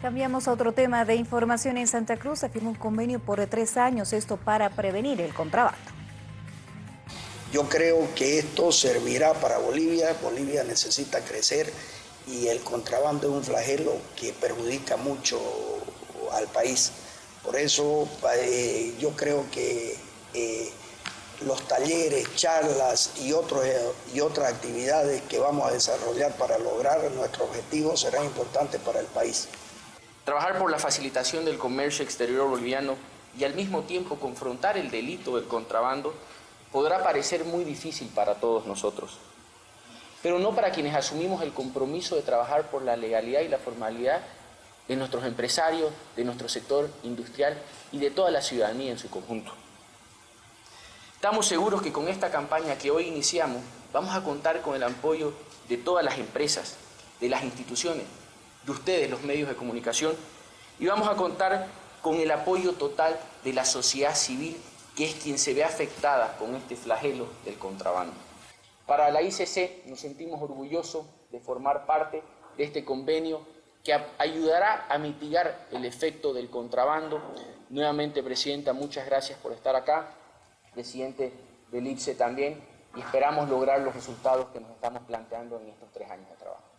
Cambiamos a otro tema de información. En Santa Cruz se firmó un convenio por tres años, esto para prevenir el contrabando. Yo creo que esto servirá para Bolivia. Bolivia necesita crecer y el contrabando es un flagelo que perjudica mucho al país. Por eso eh, yo creo que eh, los talleres, charlas y, y otras actividades que vamos a desarrollar para lograr nuestro objetivo serán importantes para el país. Trabajar por la facilitación del comercio exterior boliviano y al mismo tiempo confrontar el delito del contrabando podrá parecer muy difícil para todos nosotros, pero no para quienes asumimos el compromiso de trabajar por la legalidad y la formalidad de nuestros empresarios, de nuestro sector industrial y de toda la ciudadanía en su conjunto. Estamos seguros que con esta campaña que hoy iniciamos vamos a contar con el apoyo de todas las empresas, de las instituciones, de ustedes, los medios de comunicación, y vamos a contar con el apoyo total de la sociedad civil, que es quien se ve afectada con este flagelo del contrabando. Para la ICC nos sentimos orgullosos de formar parte de este convenio que ayudará a mitigar el efecto del contrabando. Nuevamente, Presidenta, muchas gracias por estar acá. Presidente del ICE también, y esperamos lograr los resultados que nos estamos planteando en estos tres años de trabajo.